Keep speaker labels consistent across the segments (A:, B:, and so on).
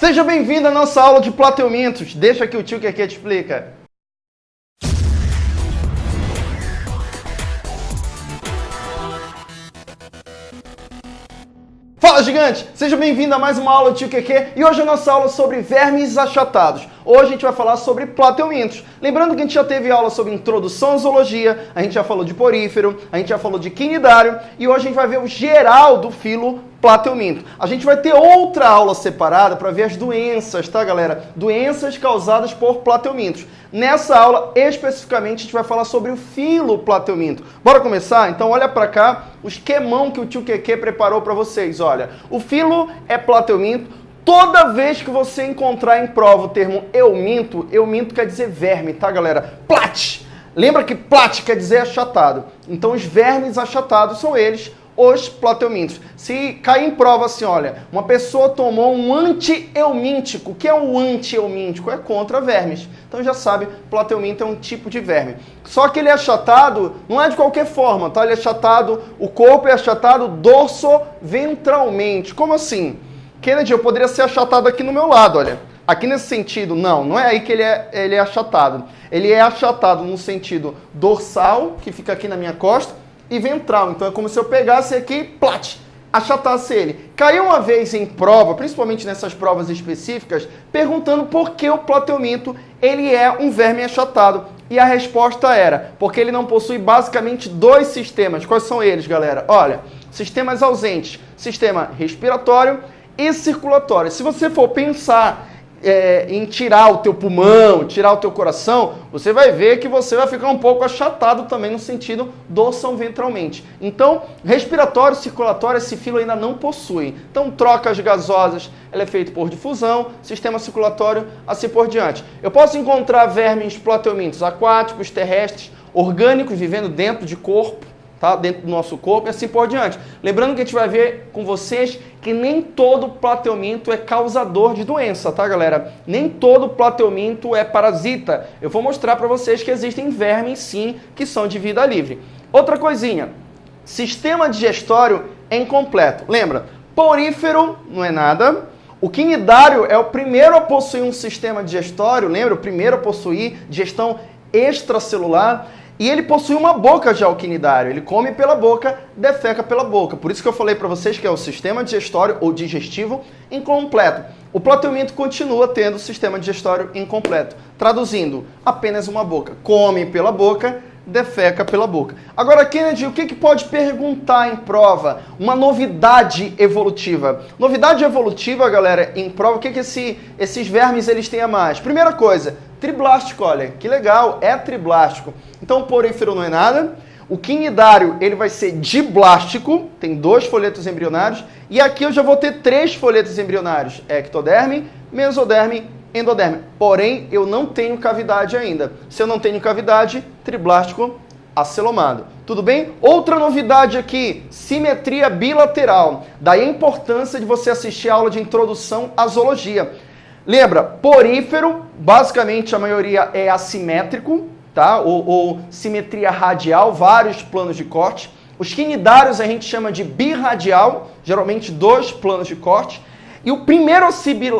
A: Seja bem-vindo à nossa aula de plateumintos. Deixa que o tio que aqui te explica. Fala gigante! Seja bem-vindo a mais uma aula do Tio QQ e hoje a nossa aula é sobre vermes achatados. Hoje a gente vai falar sobre plateumintos. Lembrando que a gente já teve aula sobre introdução à zoologia, a gente já falou de porífero, a gente já falou de quinidário e hoje a gente vai ver o geral do filo plateuminto. A gente vai ter outra aula separada para ver as doenças, tá galera? Doenças causadas por plateumintos. Nessa aula, especificamente, a gente vai falar sobre o filo plateuminto. Bora começar? Então olha para cá o esquemão que o tio Keke preparou para vocês. Olha, o filo é plateuminto, Toda vez que você encontrar em prova o termo eu minto, eu minto quer dizer verme, tá galera? Plat! Lembra que plat quer dizer achatado. Então os vermes achatados são eles, os plateumintos. Se cair em prova assim, olha, uma pessoa tomou um anti-eumíntico. O que é o anti-eumíntico? É contra vermes. Então já sabe, plateuminto é um tipo de verme. Só que ele é achatado, não é de qualquer forma, tá? Ele é achatado, o corpo é achatado dorso-ventralmente. Como assim? Kennedy, eu poderia ser achatado aqui no meu lado, olha. Aqui nesse sentido, não, não é aí que ele é, ele é achatado. Ele é achatado no sentido dorsal, que fica aqui na minha costa, e ventral. Então é como se eu pegasse aqui, plat, achatasse ele. Caiu uma vez em prova, principalmente nessas provas específicas, perguntando por que o plateuminto ele é um verme achatado. E a resposta era, porque ele não possui basicamente dois sistemas. Quais são eles, galera? Olha, sistemas ausentes, sistema respiratório e circulatória. Se você for pensar é, em tirar o teu pulmão, tirar o teu coração, você vai ver que você vai ficar um pouco achatado também no sentido dorsal ventralmente. Então, respiratório, circulatório, esse filo ainda não possui. Então, trocas gasosas, ela é feita por difusão, sistema circulatório, assim por diante. Eu posso encontrar vermes plateumintos aquáticos, terrestres, orgânicos, vivendo dentro de corpo, tá? dentro do nosso corpo e assim por diante. Lembrando que a gente vai ver com vocês que nem todo plateuminto é causador de doença, tá galera? Nem todo plateuminto é parasita. Eu vou mostrar para vocês que existem vermes sim que são de vida livre. Outra coisinha, sistema digestório é incompleto. Lembra, porífero não é nada, o quinidário é o primeiro a possuir um sistema digestório, lembra? O primeiro a possuir digestão extracelular. E ele possui uma boca de alquinidário, ele come pela boca, defeca pela boca. Por isso que eu falei para vocês que é o sistema digestório ou digestivo incompleto. O plateuminto continua tendo o sistema digestório incompleto. Traduzindo, apenas uma boca. Come pela boca, defeca pela boca. Agora, Kennedy, o que, que pode perguntar em prova? Uma novidade evolutiva. Novidade evolutiva, galera, em prova, o que, que esse, esses vermes eles têm a mais? Primeira coisa, triblástico, olha, que legal, é triblástico. Então, o porífero não é nada. O quinidário, ele vai ser diblástico, tem dois folhetos embrionários. E aqui eu já vou ter três folhetos embrionários, ectoderme, mesoderme, endoderme. Porém, eu não tenho cavidade ainda. Se eu não tenho cavidade, triblástico acelomado. Tudo bem? Outra novidade aqui, simetria bilateral. Daí a importância de você assistir a aula de introdução à zoologia. Lembra, porífero, basicamente a maioria é assimétrico, tá? Ou, ou simetria radial, vários planos de corte. Os quinidários a gente chama de birradial, geralmente dois planos de corte. E o primeiro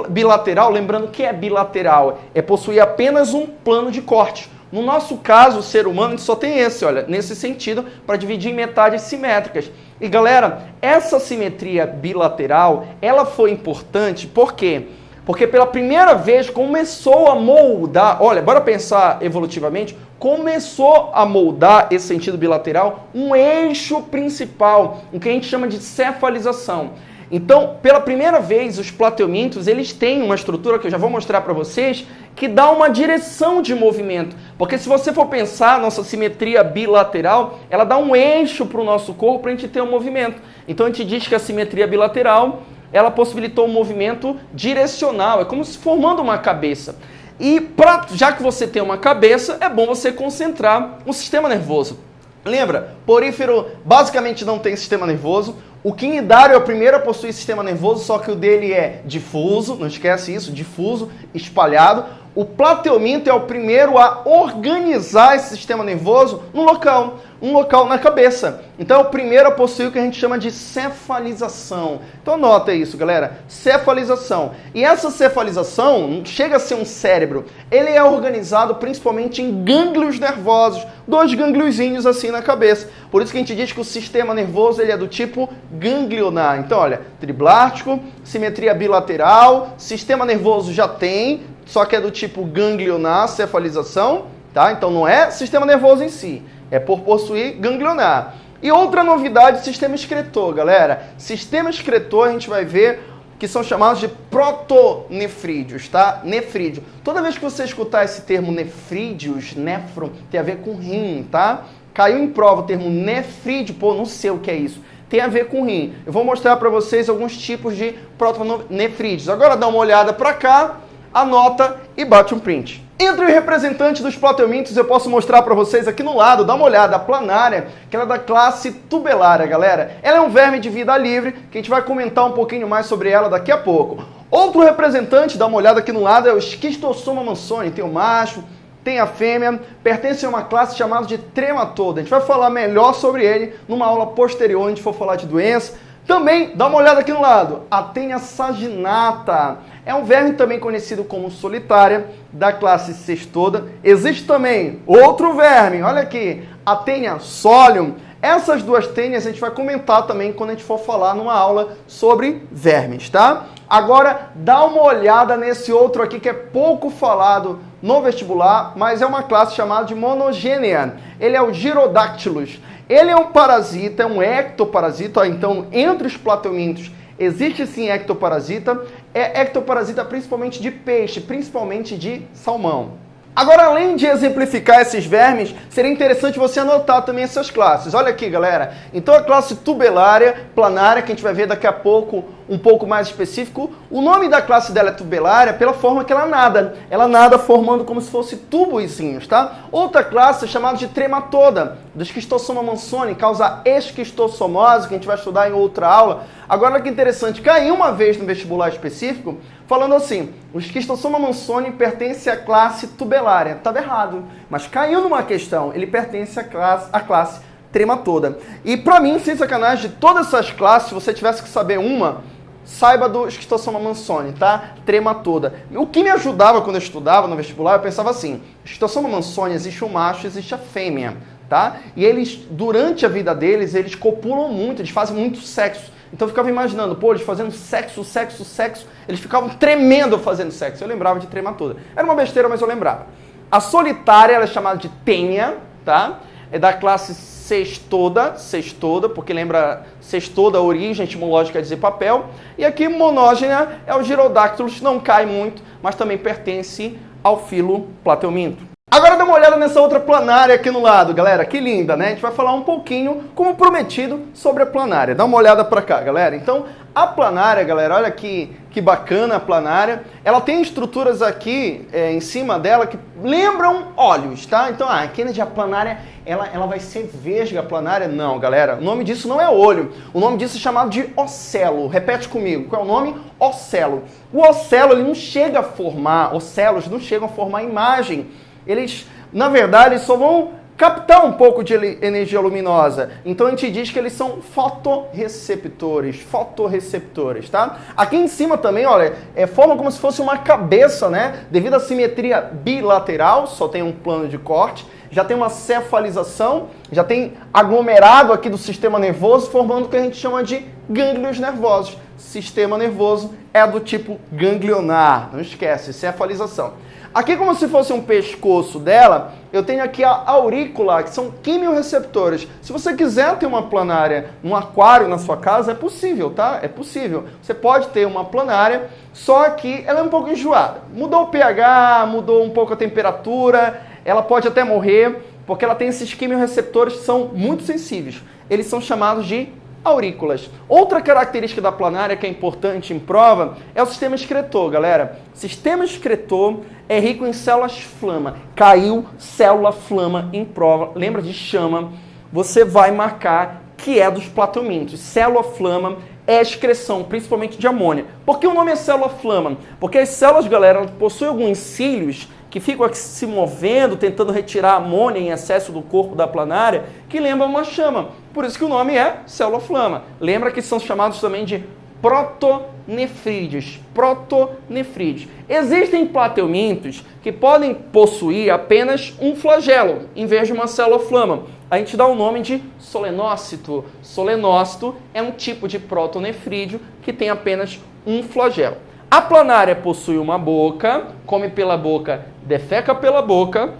A: bilateral, lembrando que é bilateral, é possuir apenas um plano de corte. No nosso caso, o ser humano, só tem esse, olha, nesse sentido, para dividir em metades simétricas. E galera, essa simetria bilateral, ela foi importante, por quê? Porque pela primeira vez começou a moldar, olha, bora pensar evolutivamente, começou a moldar esse sentido bilateral um eixo principal, o que a gente chama de cefalização. Então, pela primeira vez, os plateumintos, eles têm uma estrutura que eu já vou mostrar para vocês, que dá uma direção de movimento. Porque se você for pensar, nossa simetria bilateral, ela dá um eixo para o nosso corpo para a gente ter um movimento. Então, a gente diz que a simetria bilateral ela possibilitou um movimento direcional, é como se formando uma cabeça. E pra, já que você tem uma cabeça, é bom você concentrar o sistema nervoso. Lembra, porífero basicamente não tem sistema nervoso. O quinidário é o primeiro a possuir sistema nervoso, só que o dele é difuso, não esquece isso, difuso, espalhado. O plateuminto é o primeiro a organizar esse sistema nervoso no local um local na cabeça. Então é o primeiro a possuir o que a gente chama de cefalização. Então nota isso, galera. Cefalização. E essa cefalização chega a ser um cérebro. Ele é organizado principalmente em gânglios nervosos, dois gangliozinhos assim na cabeça. Por isso que a gente diz que o sistema nervoso ele é do tipo ganglionar. Então, olha, triblástico, simetria bilateral, sistema nervoso já tem, só que é do tipo ganglionar, cefalização, tá? Então não é sistema nervoso em si é por possuir ganglionar. E outra novidade, sistema excretor, galera. Sistema excretor a gente vai ver que são chamados de protonefrídeos, tá? Nefrídeo. Toda vez que você escutar esse termo nefrídeos, nefron, tem a ver com rim, tá? Caiu em prova o termo nefrídeo, pô, não sei o que é isso. Tem a ver com rim. Eu vou mostrar para vocês alguns tipos de protonefrídeos. Agora dá uma olhada para cá, anota e bate um print. Entre os representantes dos plateumintos, eu posso mostrar para vocês aqui no lado, dá uma olhada, a planária, que ela é da classe tubelária, galera. Ela é um verme de vida livre, que a gente vai comentar um pouquinho mais sobre ela daqui a pouco. Outro representante, dá uma olhada aqui no lado, é o Schistossoma mansoni. Tem o macho, tem a fêmea, pertence a uma classe chamada de trematoda. A gente vai falar melhor sobre ele numa aula posterior, onde a gente for falar de doença. Também, dá uma olhada aqui no lado, a Tênia saginata. É um verme também conhecido como solitária, da classe cestoda. Existe também outro verme, olha aqui, a tênia solium. Essas duas tênias a gente vai comentar também quando a gente for falar numa aula sobre vermes, tá? Agora, dá uma olhada nesse outro aqui que é pouco falado no vestibular, mas é uma classe chamada de monogênea. Ele é o Gyrodactylus. Ele é um parasita, é um ectoparasita, então entre os plateumintos Existe sim ectoparasita, é ectoparasita principalmente de peixe, principalmente de salmão. Agora, além de exemplificar esses vermes, seria interessante você anotar também essas classes. Olha aqui, galera. Então, a classe tubelária, planária, que a gente vai ver daqui a pouco um pouco mais específico. O nome da classe dela é tubelária pela forma que ela nada. Ela nada formando como se fosse tubozinhos, tá? Outra classe é chamada de trematoda, do esquistossoma mansoni, causa esquistossomose, que a gente vai estudar em outra aula. Agora, olha que interessante, caiu uma vez no vestibular específico, falando assim, o esquistossoma mansoni pertence à classe tubelária. Estava errado, mas caiu numa questão, ele pertence à classe, à classe trematoda. E para mim, sem sacanagem, de todas essas classes, se você tivesse que saber uma, saiba do esquistossoma mansoni, tá? Trema toda. O que me ajudava quando eu estudava no vestibular, eu pensava assim, esquistossoma mansoni existe o macho, existe a fêmea, tá? E eles, durante a vida deles, eles copulam muito, eles fazem muito sexo. Então eu ficava imaginando, pô, eles fazendo sexo, sexo, sexo, eles ficavam tremendo fazendo sexo. Eu lembrava de trema toda. Era uma besteira, mas eu lembrava. A solitária, ela é chamada de tenha, tá? É da classe sextoda, sextoda, porque lembra sextoda, a origem etimológica quer dizer papel. E aqui monógena é o Girodactylus, não cai muito, mas também pertence ao filo plateuminto. Agora dá uma olhada nessa outra planária aqui no lado, galera. Que linda, né? A gente vai falar um pouquinho, como prometido, sobre a planária. Dá uma olhada para cá, galera. Então, a planária, galera, olha que, que bacana a planária. Ela tem estruturas aqui é, em cima dela que lembram olhos, tá? Então, ah, a Kennedy, a planária, ela, ela vai ser vesga a planária? Não, galera. O nome disso não é olho. O nome disso é chamado de ocelo. Repete comigo. Qual é o nome? Ocelo. O ocelo, ele não chega a formar, ocelos não chegam a formar imagem eles, na verdade, só vão captar um pouco de energia luminosa. Então a gente diz que eles são fotorreceptores, fotorreceptores, tá? Aqui em cima também, olha, é forma como se fosse uma cabeça, né? Devido à simetria bilateral, só tem um plano de corte, já tem uma cefalização, já tem aglomerado aqui do sistema nervoso, formando o que a gente chama de gânglios nervosos. Sistema nervoso é do tipo ganglionar, não esquece, cefalização. Aqui, como se fosse um pescoço dela, eu tenho aqui a aurícula, que são quimiorreceptores. Se você quiser ter uma planária, um aquário na sua casa, é possível, tá? É possível. Você pode ter uma planária, só que ela é um pouco enjoada. Mudou o pH, mudou um pouco a temperatura, ela pode até morrer, porque ela tem esses quimiorreceptores que são muito sensíveis. Eles são chamados de aurículas. Outra característica da planária que é importante em prova é o sistema excretor, galera. Sistema excretor é rico em células flama. Caiu célula flama em prova, lembra de chama, você vai marcar que é dos plateumintos. Célula flama é excreção, principalmente de amônia. Por que o nome é célula flama? Porque as células, galera, possuem alguns cílios que ficam se movendo, tentando retirar amônia em excesso do corpo da planária, que lembra uma chama. Por isso que o nome é célula flama. Lembra que são chamados também de protonefrídeos. Protonefrídeos. Existem plateumintos que podem possuir apenas um flagelo, em vez de uma célula flama a gente dá o nome de solenócito. Solenócito é um tipo de protonefrídeo que tem apenas um flagelo. A planária possui uma boca, come pela boca, defeca pela boca,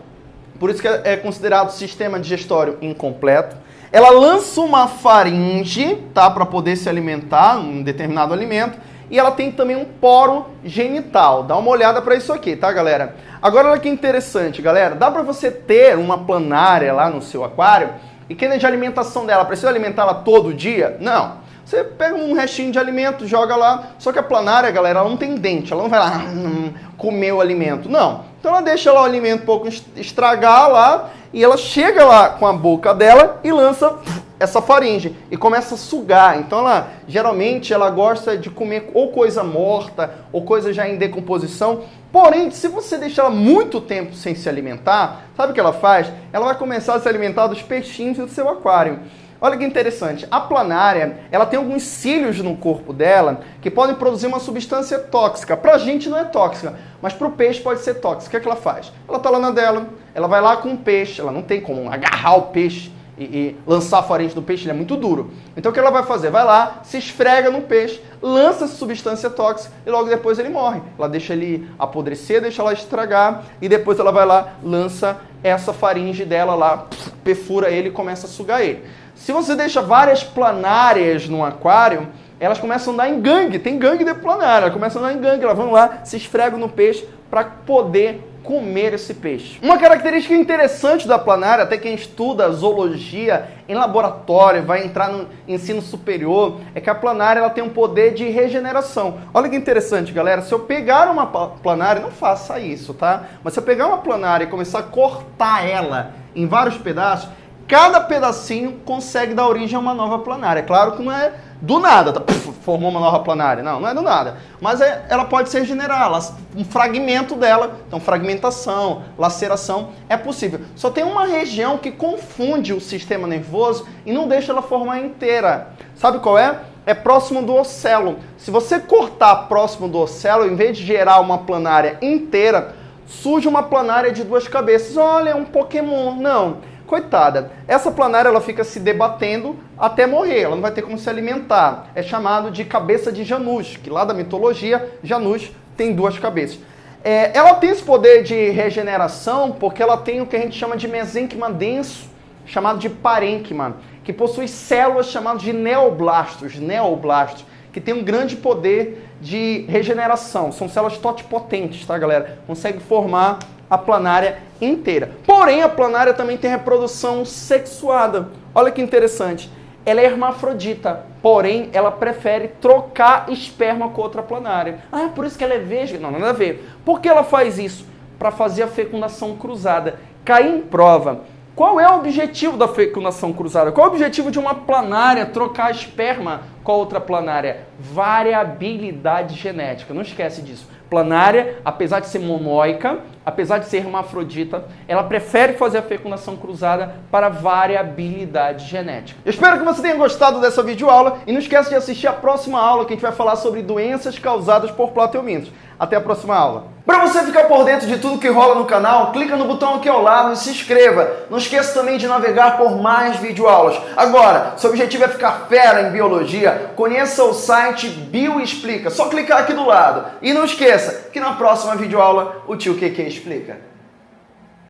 A: por isso que é considerado sistema digestório incompleto. Ela lança uma faringe, tá, para poder se alimentar, um determinado alimento, e ela tem também um poro genital. Dá uma olhada para isso aqui, tá, galera? Agora olha que interessante, galera. Dá para você ter uma planária lá no seu aquário e que de alimentação dela, precisa alimentá-la todo dia? Não. Você pega um restinho de alimento, joga lá. Só que a planária, galera, ela não tem dente. Ela não vai lá hum, comer o alimento. Não. Então ela deixa lá o alimento um pouco estragar lá e ela chega lá com a boca dela e lança essa faringe e começa a sugar. Então ela geralmente ela gosta de comer ou coisa morta ou coisa já em decomposição. Porém, se você deixar ela muito tempo sem se alimentar, sabe o que ela faz? Ela vai começar a se alimentar dos peixinhos do seu aquário. Olha que interessante, a planária, ela tem alguns cílios no corpo dela que podem produzir uma substância tóxica. Para a gente não é tóxica, mas para o peixe pode ser tóxica. O que, é que ela faz? Ela está lá na dela, ela vai lá com o peixe, ela não tem como agarrar o peixe e, e lançar a faringe do peixe, ele é muito duro. Então o que ela vai fazer? Vai lá, se esfrega no peixe, lança substância tóxica e logo depois ele morre. Ela deixa ele apodrecer, deixa ela estragar e depois ela vai lá, lança essa faringe dela lá, perfura ele e começa a sugar ele. Se você deixa várias planárias no aquário, elas começam a andar em gangue, tem gangue de planária, elas começam a andar em gangue, elas vão lá, se esfregam no peixe para poder comer esse peixe. Uma característica interessante da planária, até quem estuda zoologia em laboratório, vai entrar no ensino superior, é que a planária ela tem um poder de regeneração. Olha que interessante, galera. Se eu pegar uma planária, não faça isso, tá? Mas se eu pegar uma planária e começar a cortar ela em vários pedaços, cada pedacinho consegue dar origem a uma nova planária. Claro que não é do nada, tá, puf, formou uma nova planária. Não, não é do nada. Mas é, ela pode se regenerar, um fragmento dela, então fragmentação, laceração, é possível. Só tem uma região que confunde o sistema nervoso e não deixa ela formar inteira. Sabe qual é? É próximo do ocelo. Se você cortar próximo do ocelo, em vez de gerar uma planária inteira, surge uma planária de duas cabeças. Olha, é um Pokémon. Não coitada. Essa planária ela fica se debatendo até morrer, ela não vai ter como se alimentar. É chamado de cabeça de Janus, que lá da mitologia, Janus tem duas cabeças. É, ela tem esse poder de regeneração porque ela tem o que a gente chama de mesênquima denso, chamado de parênquima, que possui células chamadas de neoblastos, neoblastos, que tem um grande poder de regeneração. São células totipotentes, tá, galera? Consegue formar a planária inteira. Porém, a planária também tem reprodução sexuada. Olha que interessante. Ela é hermafrodita, porém ela prefere trocar esperma com outra planária. Ah, é por isso que ela é vesga? Não, nada a ver. Por que ela faz isso? Para fazer a fecundação cruzada. Cair em prova. Qual é o objetivo da fecundação cruzada? Qual é o objetivo de uma planária trocar esperma com outra planária? Variabilidade genética. Não esquece disso planária, apesar de ser monóica, apesar de ser hermafrodita, ela prefere fazer a fecundação cruzada para variabilidade genética. Eu espero que você tenha gostado dessa videoaula e não esqueça de assistir a próxima aula que a gente vai falar sobre doenças causadas por plateumintos. Até a próxima aula. Para você ficar por dentro de tudo que rola no canal, clica no botão aqui ao lado e se inscreva. Não esqueça também de navegar por mais videoaulas. Agora, seu objetivo é ficar fera em biologia, conheça o site Bioexplica. Só clicar aqui do lado. E não esqueça que na próxima videoaula o tio QQ explica.